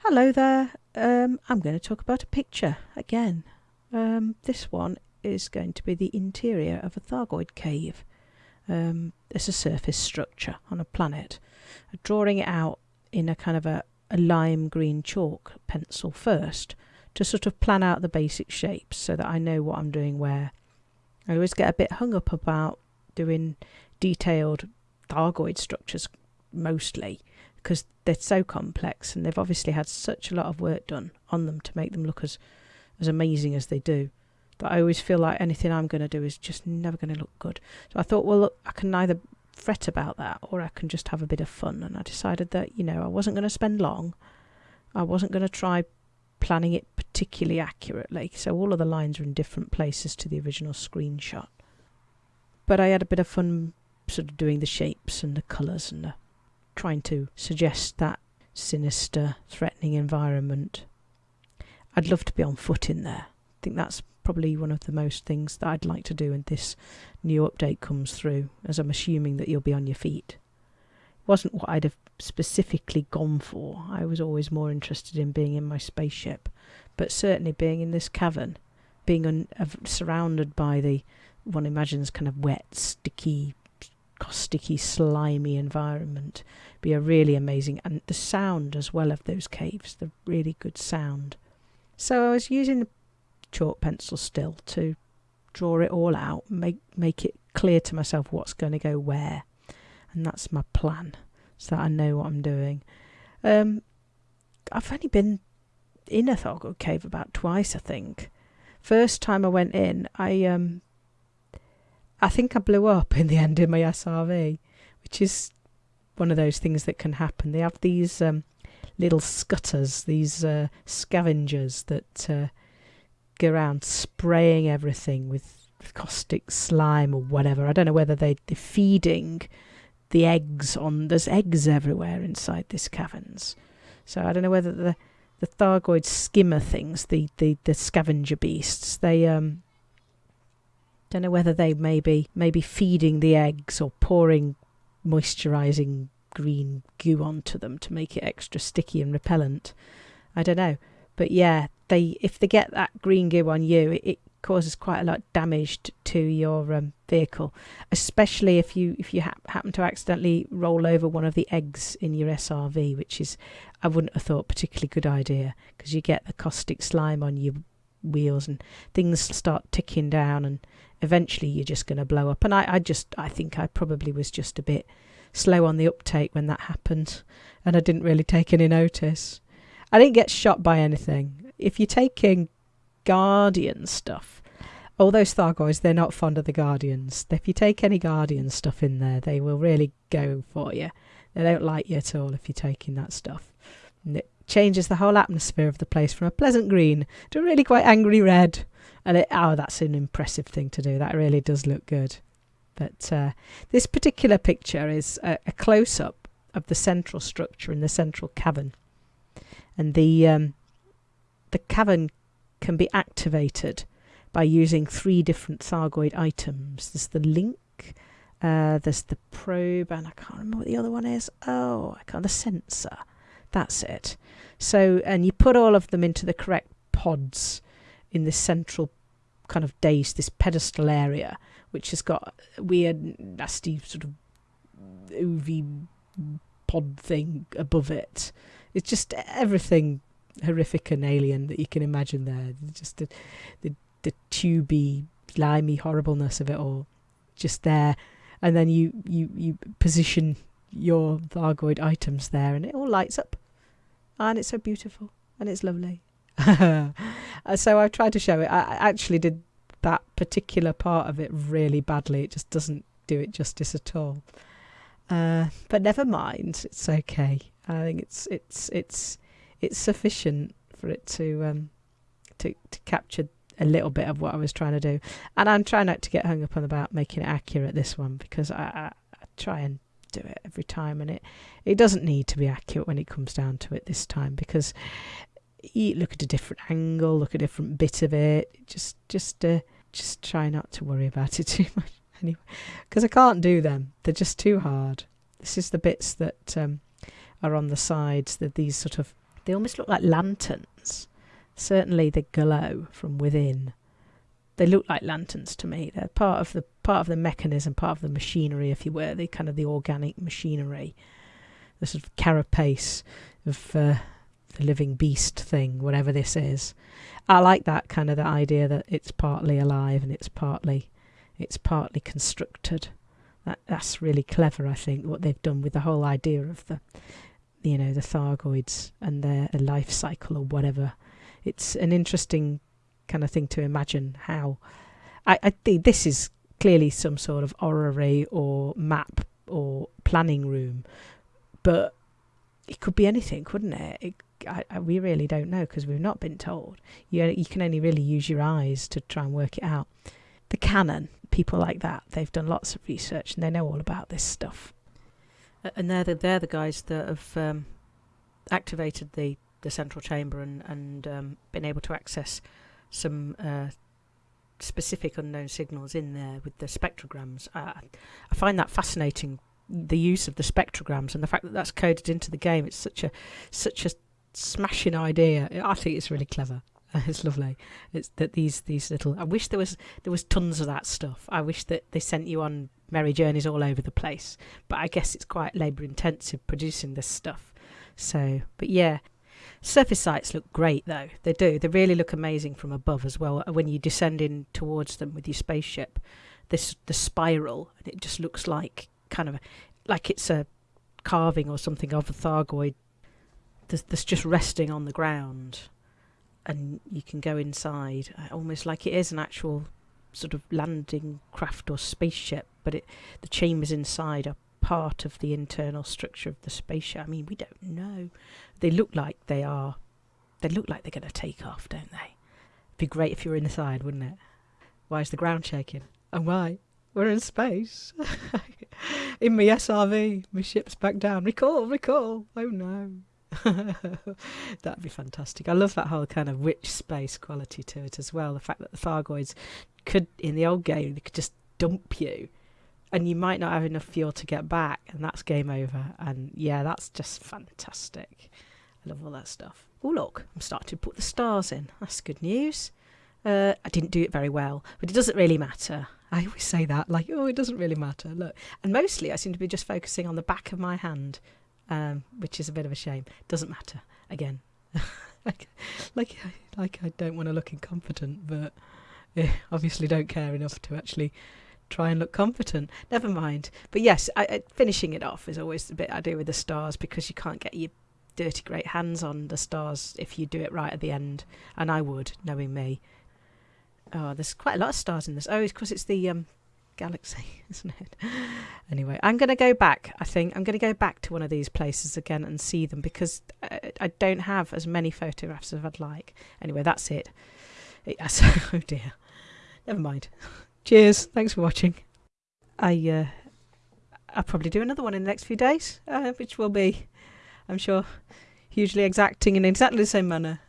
Hello there. Um, I'm going to talk about a picture again. Um, this one is going to be the interior of a Thargoid cave. Um, it's a surface structure on a planet. I'm drawing it out in a kind of a, a lime green chalk pencil first to sort of plan out the basic shapes so that I know what I'm doing where. I always get a bit hung up about doing detailed Thargoid structures mostly because they're so complex and they've obviously had such a lot of work done on them to make them look as as amazing as they do that I always feel like anything I'm going to do is just never going to look good. So I thought, well, look, I can either fret about that or I can just have a bit of fun. And I decided that, you know, I wasn't going to spend long. I wasn't going to try planning it particularly accurately. So all of the lines are in different places to the original screenshot. But I had a bit of fun sort of doing the shapes and the colours and the trying to suggest that sinister, threatening environment. I'd love to be on foot in there. I think that's probably one of the most things that I'd like to do when this new update comes through, as I'm assuming that you'll be on your feet. It wasn't what I'd have specifically gone for. I was always more interested in being in my spaceship, but certainly being in this cavern, being un- uh, surrounded by the one imagines kind of wet, sticky sticky, slimy environment be a really amazing and the sound as well of those caves, the really good sound. So I was using the chalk pencil still to draw it all out, make make it clear to myself what's going to go where, and that's my plan, so that I know what I'm doing. Um, I've only been in a Thargoid cave about twice, I think. First time I went in, I um, I think I blew up in the end in my SRV, which is one of those things that can happen. They have these um, little scutters, these uh, scavengers that uh, go around spraying everything with caustic slime or whatever. I don't know whether they, they're feeding the eggs on. There's eggs everywhere inside these caverns. So I don't know whether the the Thargoid skimmer things, the, the, the scavenger beasts, they um don't know whether they may be maybe feeding the eggs or pouring moisturizing green goo onto them to make it extra sticky and repellent. I don't know, but yeah, they if they get that green goo on you, it, it causes quite a lot of damage to your um, vehicle, especially if you if you ha- happen to accidentally roll over one of the eggs in your SRV, which is I wouldn't have thought particularly good idea because you get the caustic slime on your wheels and things start ticking down and eventually you're just going to blow up. And I, I just, I think I probably was just a bit slow on the uptake when that happened, and I didn't really take any notice. I didn't get shot by anything. If you're taking Guardian stuff, all those Thargoids, they're not fond of the Guardians. If you take any Guardian stuff in there, they will really go for you. They don't like you at all if you're taking that stuff. And it changes the whole atmosphere of the place from a pleasant green to a really quite angry red. And it, oh, that's an impressive thing to do. That really does look good. But uh, this particular picture is a, a close up of the central structure in the central cavern, and the um, the cavern can be activated by using three different Thargoid items. There's the link, uh, there's the probe, and I can't remember what the other one is. Oh, I can't. The sensor. That's it. So, and you put all of them into the correct pods in this central kind of dais, this pedestal area, which has got weird, nasty sort of UV pod thing above it. It's just everything horrific and alien that you can imagine there. Just the, the, the tubey, slimy horribleness of it all, just there. And then you, you, you position your Thargoid items there, and it all lights up. And it's so beautiful, and it's lovely. so I've tried to show it. I actually did that particular part of it really badly. It just doesn't do it justice at all. Uh, but never mind, it's okay. I think it's it's it's it's sufficient for it to um, to to capture a little bit of what I was trying to do. And I'm trying not to get hung up on about making it accurate this one because I, I, I try and do it every time, and it it doesn't need to be accurate when it comes down to it this time because you look at a different angle, look at a different bit of it. Just, just, uh, just try not to worry about it too much anyway, because I can't do them. They're just too hard. This is the bits that um, are on the sides. That these sort of they almost look like lanterns. Certainly, they glow from within. They look like lanterns to me. They're part of the part of the mechanism, part of the machinery, if you were, the kind of the organic machinery, the sort of carapace of uh, the living beast thing, whatever this is. I like that kind of the idea that it's partly alive and it's partly it's partly constructed. That that's really clever, I think, what they've done with the whole idea of the you know, the Thargoids and their life cycle or whatever. It's an interesting kind of thing to imagine how I, I think this is clearly some sort of orrery or map or planning room, but it could be anything, couldn't it? it I, I, we really don't know because we've not been told. You, you can only really use your eyes to try and work it out. The Canonn, people like that, they've done lots of research and they know all about this stuff. And they're the, they're the guys that have um, activated the, the central chamber and, and um, been able to access some uh, specific unknown signals in there with the spectrograms. Uh, I find that fascinating the use of the spectrograms and the fact that that's coded into the game. It's such a such a smashing idea. I think it's really clever. It's lovely. It's that these these little. I wish there was there was tons of that stuff. I wish that they sent you on merry journeys all over the place. But I guess it's quite labour intensive producing this stuff. So, but yeah, surface sights look great though. They do. They really look amazing from above as well. When you descend in towards them with your spaceship, this the spiral, and it just looks like kind of like it's a carving or something of a Thargoid that's, that's just resting on the ground and you can go inside uh, almost like it is an actual sort of landing craft or spaceship but it the chambers inside are part of the internal structure of the spaceship i mean we don't know. They look like they are they look like they're going to take off don't they? It'd be great if you were inside wouldn't it? Why is the ground shaking? And why? We're in space. In my srv my ship's back down. Recall recall. Oh no. That'd be fantastic. I love that whole kind of witch space quality to it as well. The fact that the Thargoids could, in the old game, they could just dump you and you might not have enough fuel to get back, and that's game over. And yeah, that's just fantastic. I love all that stuff. Oh, look, I'm starting to put the stars in. That's good news. Uh, I didn't do it very well, but it doesn't really matter. I always say that, like, oh, it doesn't really matter. Look, and mostly I seem to be just focusing on the back of my hand um, which is a bit of a shame. Doesn't matter. Again, like, like, like I don't want to look incompetent, but yeah, obviously don't care enough to actually try and look competent. Never mind. But yes, I, I, finishing it off is always the bit I do with the stars because you can't get your dirty great hands on the stars if you do it right at the end, and I would, knowing me. Oh, there's quite a lot of stars in this. Oh, it's because it's the um, galaxy, isn't it? Anyway, I'm going to go back. I think I'm going to go back to one of these places again and see them because I, uh, I don't have as many photographs as I'd like. Anyway, that's it. Yes. oh dear. Never mind. Cheers. Thanks for watching. I uh, I'll probably do another one in the next few days, uh, which will be, I'm sure, hugely exacting in exactly the same manner